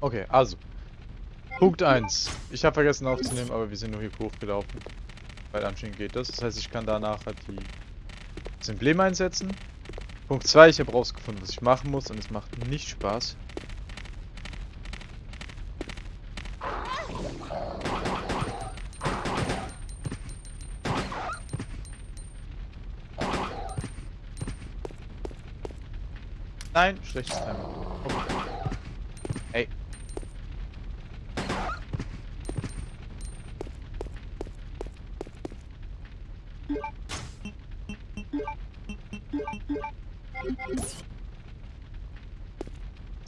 Okay, also. Punkt 1. Ich habe vergessen aufzunehmen, aber wir sind nur hier hochgelaufen. Weil anscheinend geht das. Das heißt, ich kann da nachher die das Emblem einsetzen. Punkt 2. Ich habe rausgefunden, was ich machen muss und es macht nicht Spaß. Nein, schlechtes Timing.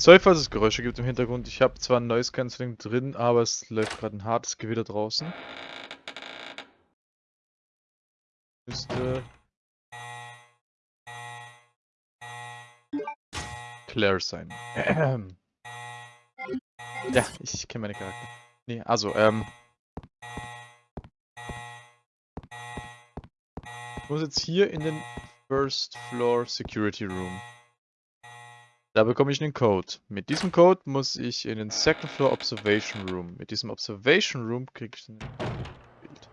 Sorry, falls es Geräusche gibt im Hintergrund. Ich habe zwar ein Noise Cancelling drin, aber es läuft gerade ein hartes Gewitter draußen. Müsste Claire sein. Ja, ich kenne meine Charakter. Nee, also, ähm. Ich muss jetzt hier in den First Floor Security Room. Da bekomme ich einen Code. Mit diesem Code muss ich in den Second Floor Observation Room. Mit diesem Observation Room kriege ich ein Bild.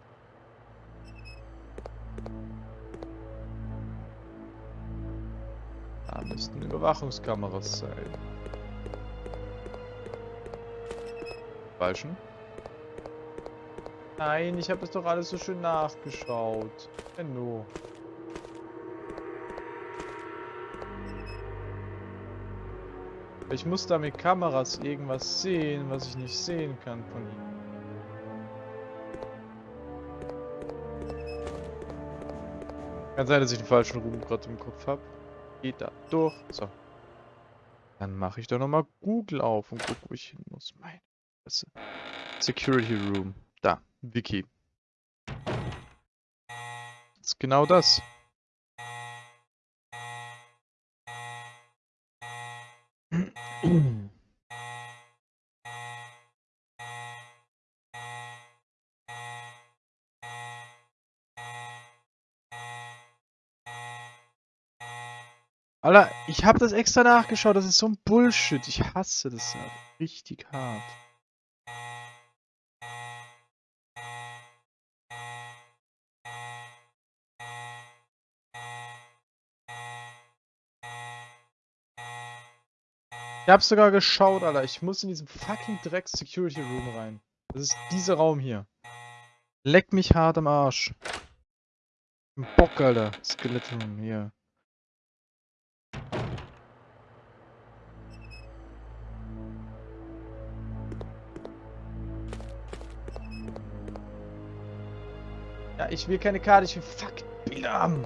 Da müssten Überwachungskameras sein. Falschen? Nein, ich habe es doch alles so schön nachgeschaut. Enno. Ich muss da mit Kameras irgendwas sehen, was ich nicht sehen kann von ihm. Kann sein, dass ich den falschen Ruhm gerade im Kopf habe. Geht da durch. So. Dann mache ich doch nochmal Google auf und gucke, wo ich hin muss. Meine Fresse. Security Room. Da. Wiki. Das ist genau das. Alter, ich habe das extra nachgeschaut, das ist so ein Bullshit. Ich hasse das ja richtig hart. Ich hab's sogar geschaut, Alter. Ich muss in diesen fucking Dreck Security Room rein. Das ist dieser Raum hier. Leck mich hart am Arsch. Bock, Alter. Skelett Room hier. Ich will keine Karte, ich will fucking Bilder haben.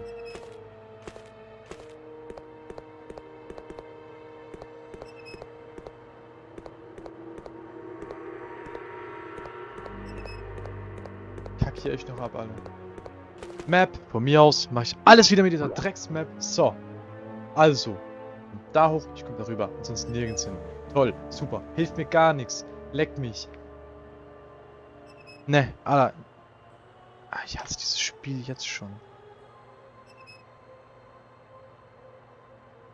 Kack hier echt noch ab, alle. Map, von mir aus mache ich alles wieder mit dieser Drecksmap. So. Also. Da hoch, ich komme darüber, ansonsten nirgends hin. Toll, super, hilft mir gar nichts. Leckt mich. Ne, Alter, Ah, ich hasse dieses Spiel jetzt schon.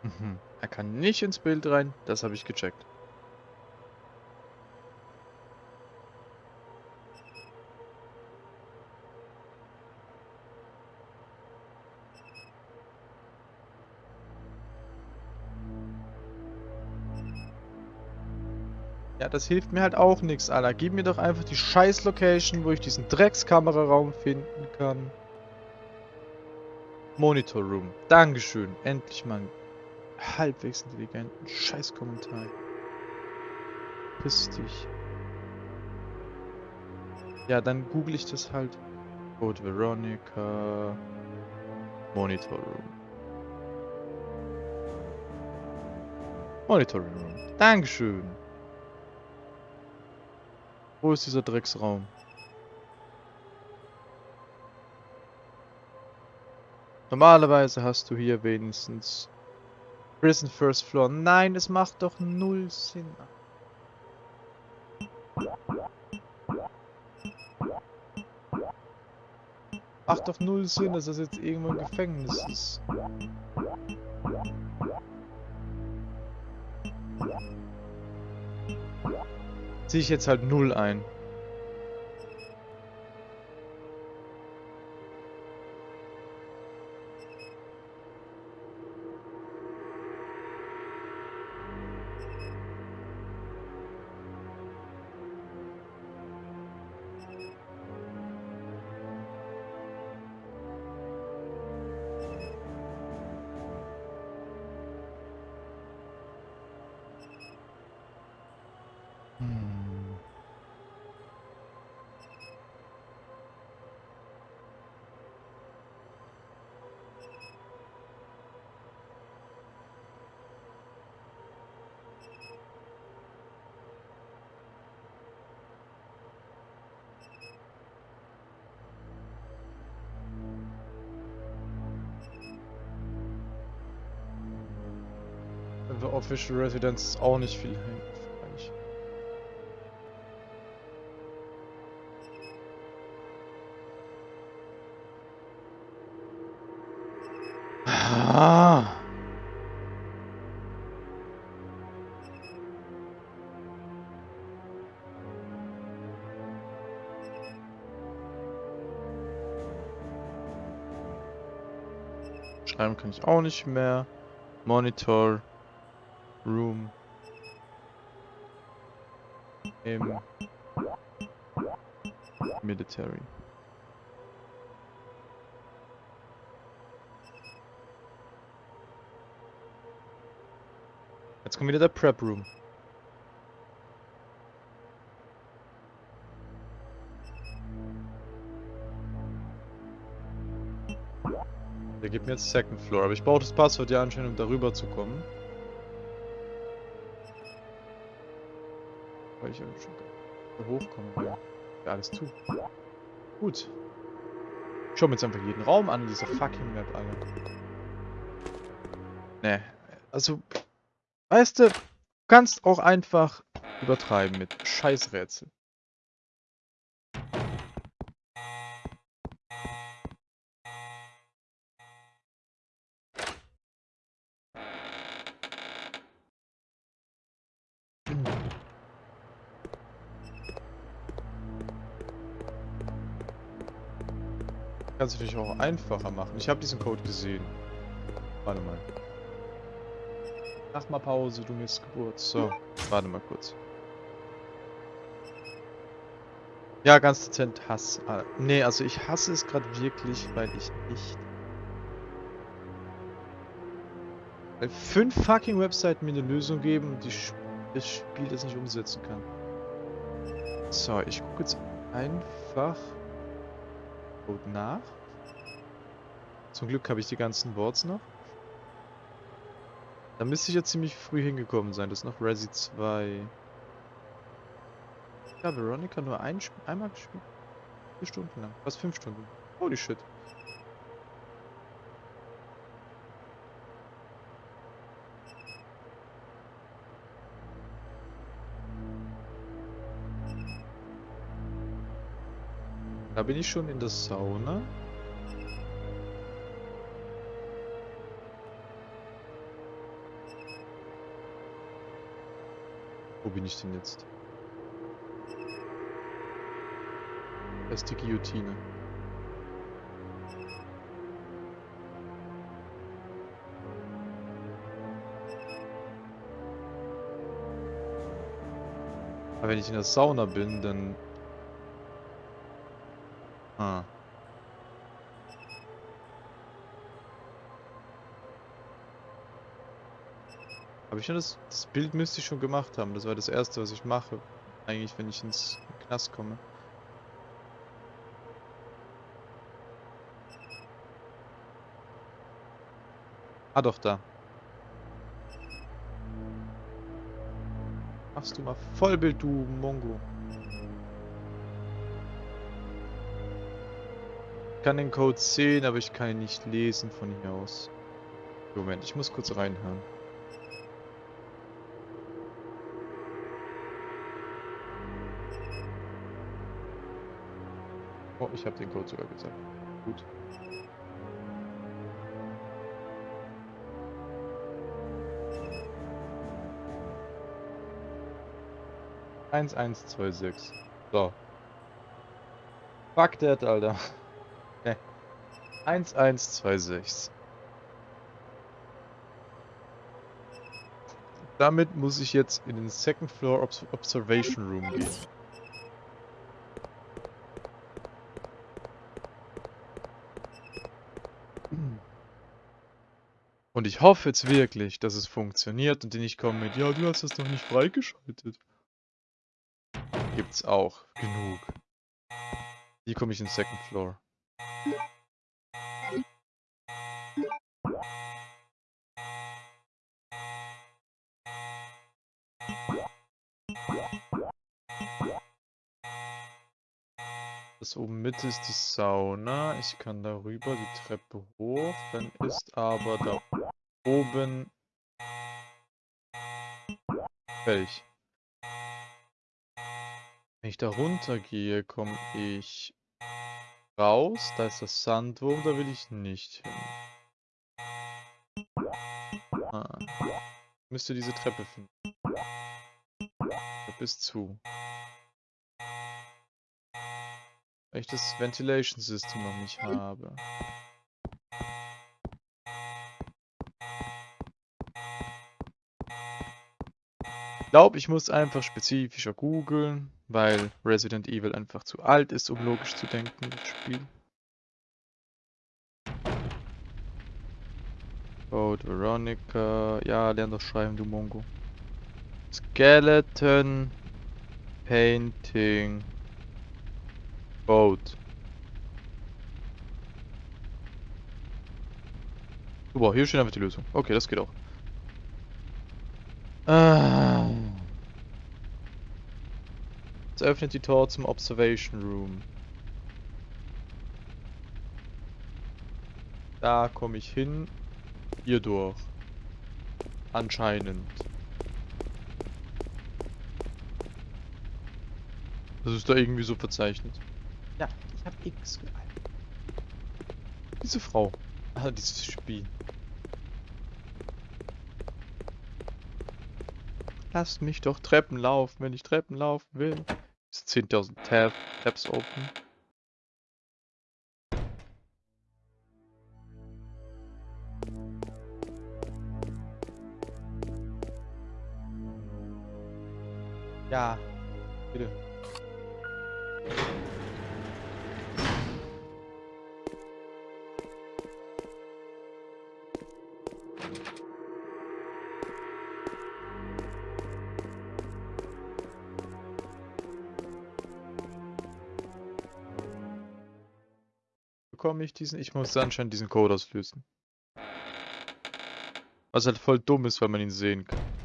Mhm. Er kann nicht ins Bild rein, das habe ich gecheckt. Das hilft mir halt auch nichts, Alter. Gib mir doch einfach die scheiß Location, wo ich diesen Dreckskameraraum finden kann. Monitor Room. Dankeschön. Endlich mal einen halbwegs intelligenten Scheißkommentar. Piss dich. Ja, dann google ich das halt. Code Veronica. Monitor Room. Monitor Room. Dankeschön. Wo ist dieser Drecksraum? Normalerweise hast du hier wenigstens Prison First Floor. Nein, es macht doch null Sinn. Macht doch null Sinn, dass das jetzt irgendwo ein Gefängnis ist. Ziehe ich jetzt halt null ein. The Official Residence ist auch nicht viel hilfreich. Ah. Schreiben kann ich auch nicht mehr. Monitor. Room. Im Military. Jetzt kommt wieder der Prep Room. Der gibt mir jetzt Second Floor, aber ich brauche das Passwort ja anscheinend, um darüber zu kommen. Da hochkommen will. Ja, alles zu. Gut. Ich schau mir jetzt einfach jeden Raum an, dieser fucking Map, Alter. Ne, also, weißt du, du kannst auch einfach übertreiben mit Scheißrätsel. Natürlich auch einfacher machen. Ich habe diesen Code gesehen. Warte mal. Mach mal Pause, du Missgeburt. So, warte mal kurz. Ja, ganz dezent Hass. Ah, nee, also ich hasse es gerade wirklich, weil ich nicht... Weil fünf fucking Webseiten mir eine Lösung geben und die Sp das Spiel das nicht umsetzen kann. So, ich gucke jetzt einfach Code nach. Zum Glück habe ich die ganzen Boards noch. Da müsste ich ja ziemlich früh hingekommen sein. Das ist noch Resi 2. Ja, Veronica nur ein, einmal gespielt. Vier Stunden lang. Fast fünf Stunden. Holy shit. Da bin ich schon in der Sauna. Wo bin ich denn jetzt? Da ist die Guillotine. Aber wenn ich in der Sauna bin, dann... Ah. Habe ich schon das, das Bild müsste ich schon gemacht haben. Das war das erste, was ich mache. Eigentlich, wenn ich ins Knast komme. Ah, doch, da. Machst du mal Vollbild, du Mongo. Ich kann den Code sehen, aber ich kann ihn nicht lesen von hier aus. Moment, ich muss kurz reinhören. Ich habe den Code sogar gesagt. Gut. 1126. So. Fuck that, Alter. Okay. 1126. Damit muss ich jetzt in den Second Floor Obs Observation Room gehen. Und ich hoffe jetzt wirklich, dass es funktioniert und die nicht kommen mit, ja, du hast das noch nicht freigeschaltet. Gibt's auch genug. Hier komme ich in den Second Floor. Das oben Mitte ist die Sauna. Ich kann darüber die Treppe hoch. Dann ist aber da oben fertig. Wenn ich da runter gehe, komme ich raus. Da ist das Sandwurm, da will ich nicht hin. Ah. Müsste diese Treppe finden. Treppe ist zu. Weil ich das Ventilation System noch nicht habe. Ich glaube, ich muss einfach spezifischer googeln, weil Resident Evil einfach zu alt ist, um logisch zu denken, das Spiel. Code Veronica. Ja, lern doch schreiben, du Mongo. Skeleton Painting Boat. Super, hier steht einfach die Lösung. Okay, das geht auch. Ah. Jetzt öffnet die Tor zum Observation Room. Da komme ich hin. Hier durch. Anscheinend. Das ist da irgendwie so verzeichnet. Ja, ich hab X gehalten. Diese Frau. Ah, dieses Spiel. Lasst mich doch Treppen laufen, wenn ich Treppen laufen will. 10.000 Tab Tabs open. Ja, bitte. Bekomme ich diesen? Ich muss anscheinend diesen Code auslösen. Was halt voll dumm ist, weil man ihn sehen kann.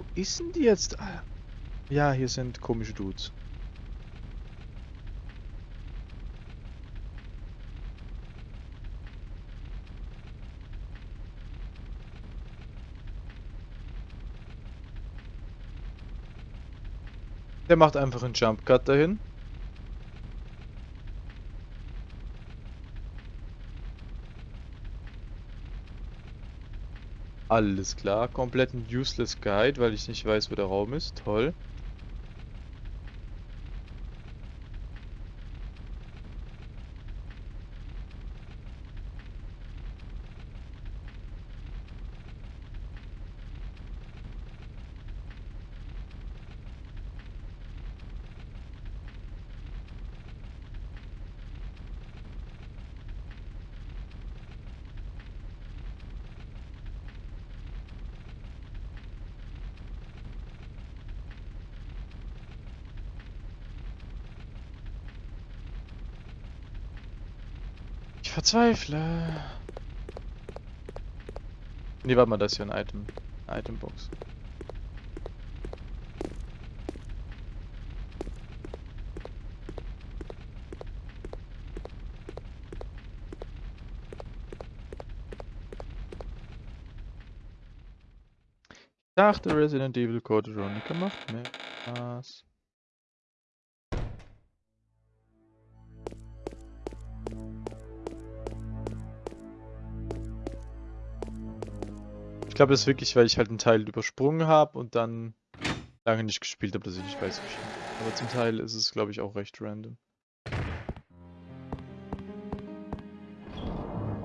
Wo ist denn die jetzt? Ah, Ja, hier sind komische Dudes. Der macht einfach einen Jump Cut dahin. Alles klar, komplett ein useless Guide, weil ich nicht weiß, wo der Raum ist. Toll. Ich verzweifle. Ne, warte mal, das ist ja ein Item. Eine Itembox. Ich dachte, Resident Evil Code Veronica macht mehr Spaß. Glaube, das ist wirklich, weil ich halt einen Teil übersprungen habe und dann lange nicht gespielt habe, dass ich nicht weiß, wie ich. Aber zum Teil ist es, glaube ich, auch recht random.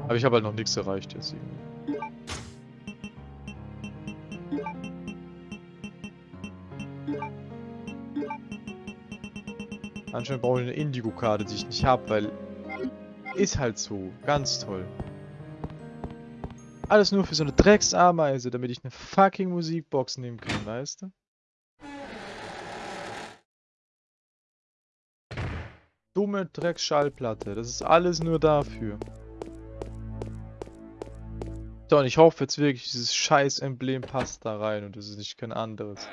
Aber ich habe halt noch nichts erreicht jetzt irgendwie. Anscheinend brauche ich eine Indigo-Karte, die ich nicht habe, weil... Ist halt so. Ganz toll. Alles nur für so eine Drecksameise, damit ich eine fucking Musikbox nehmen kann, weißt du? Dumme Drecksschallplatte. Das ist alles nur dafür. So, und ich hoffe jetzt wirklich, dieses scheiß Emblem passt da rein und es ist nicht kein anderes.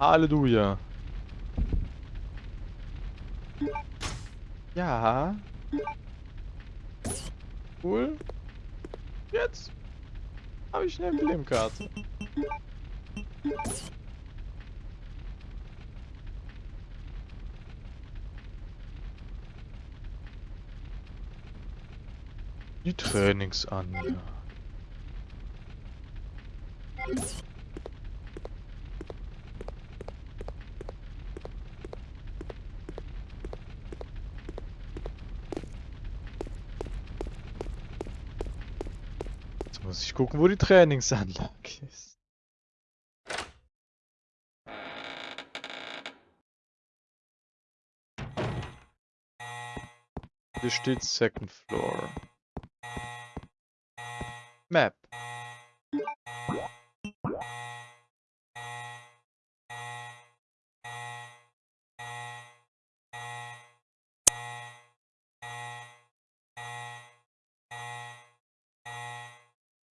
Halleluja. Ja. Cool. Jetzt habe ich eine Emblemkarte. Die Trainingsanlage. Muss ich gucken, wo die Trainingsanlage ist. Hier steht Second Floor. Map.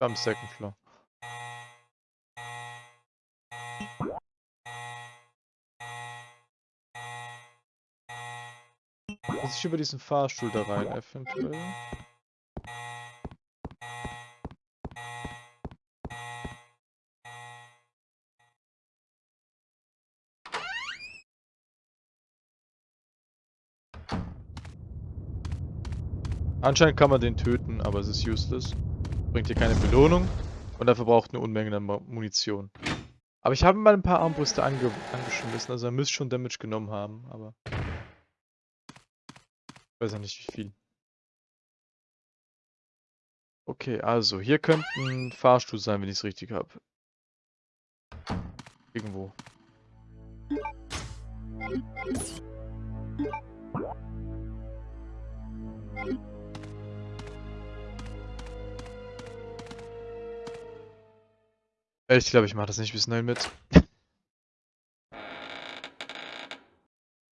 Am second floor. Muss ich über diesen Fahrstuhl da rein, eventuell? Anscheinend kann man den töten, aber es ist useless. Bringt dir keine Belohnung und dafür braucht eine Unmenge an Mu- Munition. Aber ich habe mal ein paar Armbrüste ange angeschmissen, also er müsste schon Damage genommen haben, aber... Ich weiß ja nicht wie viel. Okay, also hier könnte ein Fahrstuhl sein, wenn ich es richtig habe. Irgendwo. Ich glaube, ich mache das nicht bis 9 mit.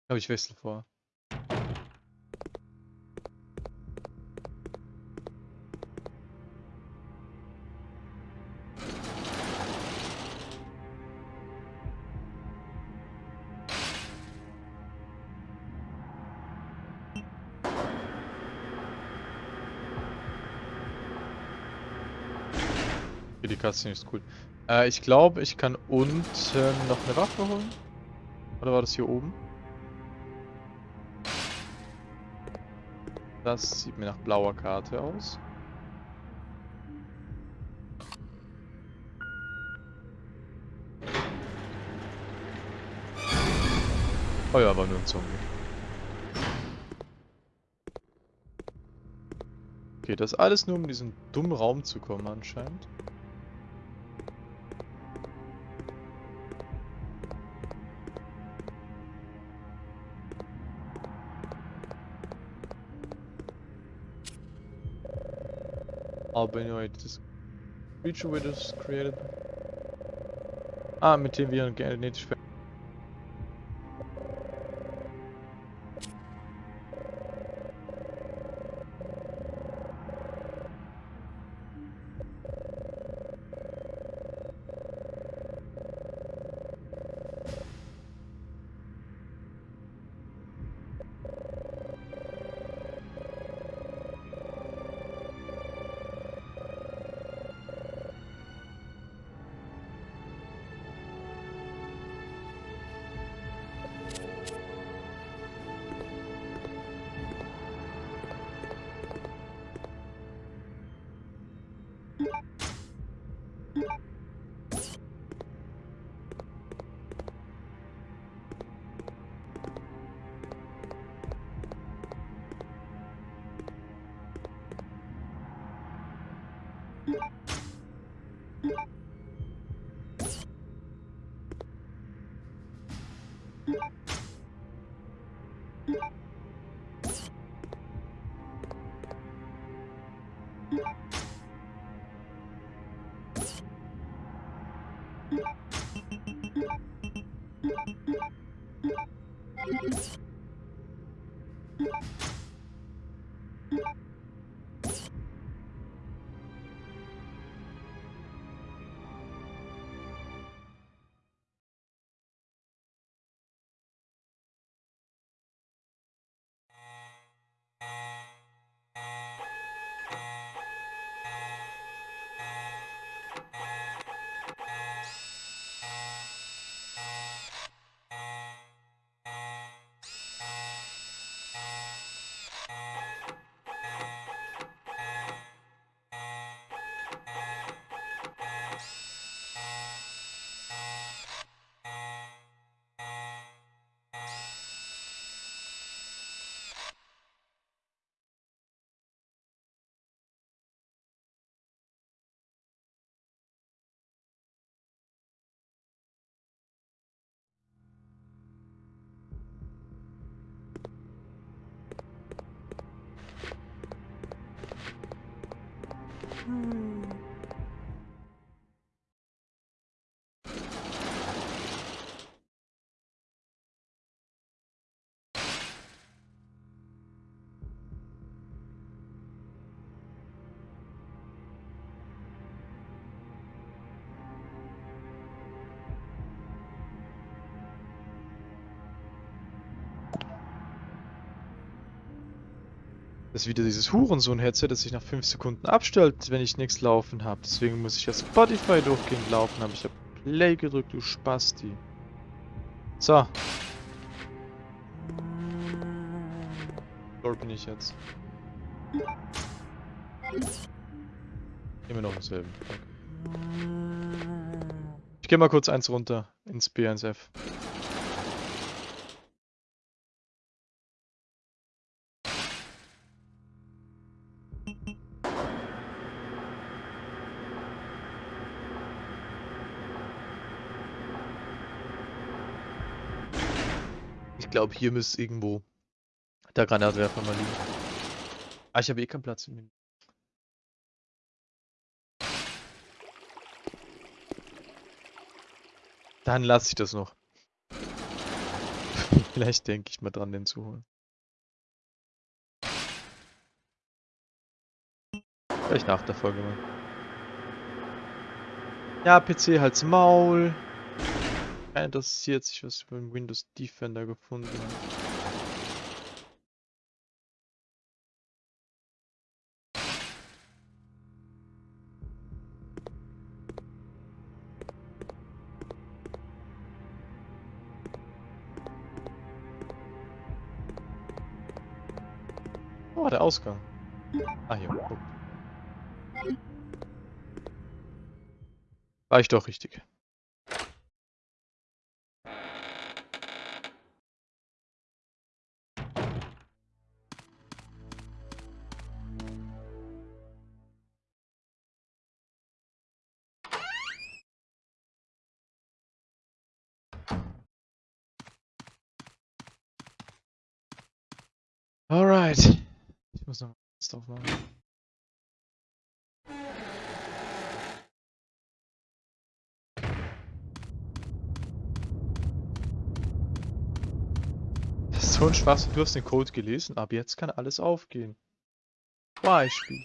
glaube, ich wechsle vor. Die Cutscene ist cool. Äh, ich glaube, ich kann unten noch eine Waffe holen. Oder war das hier oben? Das sieht mir nach blauer Karte aus. Oh ja, war nur ein Zombie. Okay, das alles nur um in diesen dummen Raum zu kommen anscheinend. Albinoid, this creature was created. Ah, mit dem wir Das ist wieder dieses Hurensohn-Headset, das sich nach 5 Sekunden abstellt, wenn ich nichts laufen habe. Deswegen muss ich ja Spotify durchgehend laufen haben. Ich habe Play gedrückt, du Spasti. So. Dort bin ich jetzt. Immer noch dasselbe. Okay. Ich gehe mal kurz eins runter ins B1F. Glaube, hier müsste irgendwo der Granatwerfer mal liegen. Ah, ich habe eh keinen Platz im Dann lasse ich das noch. Vielleicht denke ich mal dran, den zu holen. Vielleicht nach der Folge mal. Ja, PC halt's Maul. Keiner interessiert sich, was über den Windows Defender gefunden. Oh, der Ausgang. Ah, hier. guck. War ich doch richtig. muss noch was drauf machen. Das ist so ein Spaß, du hast den Code gelesen, aber jetzt kann alles aufgehen. Beispiel.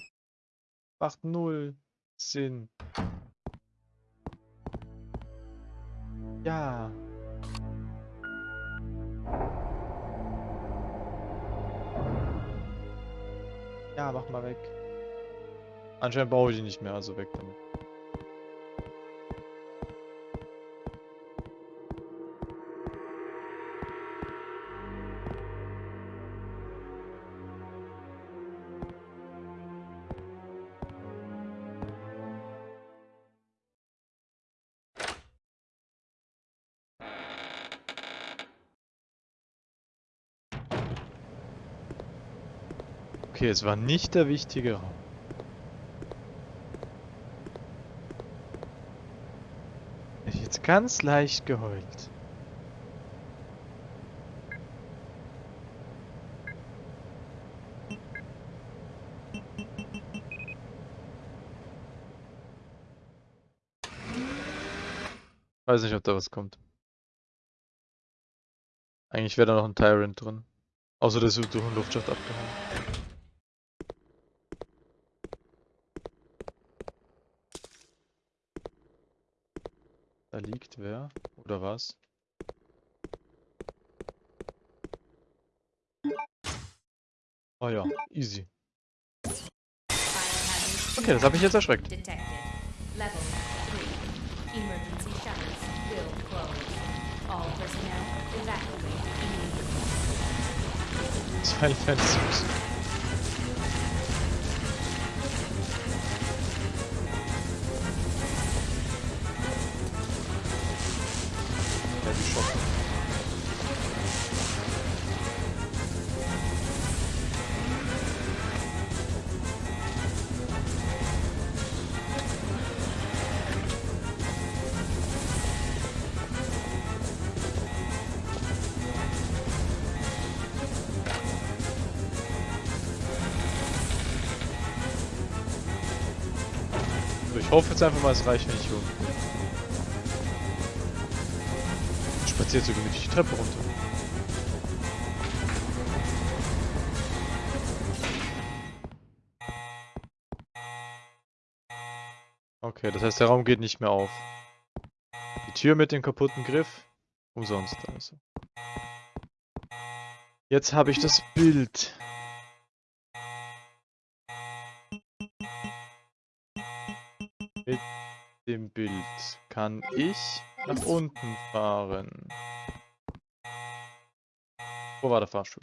Macht null Sinn. Ja. Ja, mach mal weg. Anscheinend brauche ich die nicht mehr, also weg damit. Okay, es war nicht der wichtige Raum. Ich hab jetzt ganz leicht geheult. Weiß nicht, ob da was kommt. Eigentlich wäre da noch ein Tyrant drin. Außer der ist durch den Luftschacht abgehauen. Liegt wer? Oder was? Oh ja, easy. Okay, das hat mich jetzt erschreckt. Detected. Level Ich hoffe jetzt einfach mal, es reicht, unten bin. Spaziert so gemütlich die Treppe runter. Okay, das heißt, der Raum geht nicht mehr auf. Die Tür mit dem kaputten Griff, umsonst also. Jetzt habe ich das Bild. Mit dem Bild kann ich nach unten fahren. Wo war der Fahrstuhl?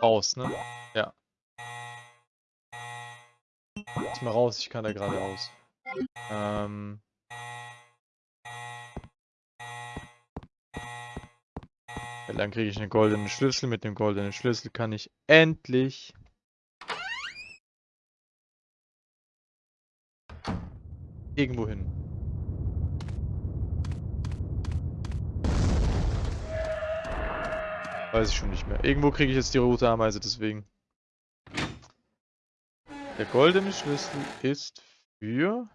Raus, ne? Ja. Jetzt mal raus, ich kann da geradeaus. Ähm. Dann kriege ich einen goldenen Schlüssel. Mit dem goldenen Schlüssel kann ich endlich irgendwo hin. Weiß ich schon nicht mehr. Irgendwo kriege ich jetzt die rote Ameise, deswegen. Der goldene Schlüssel ist für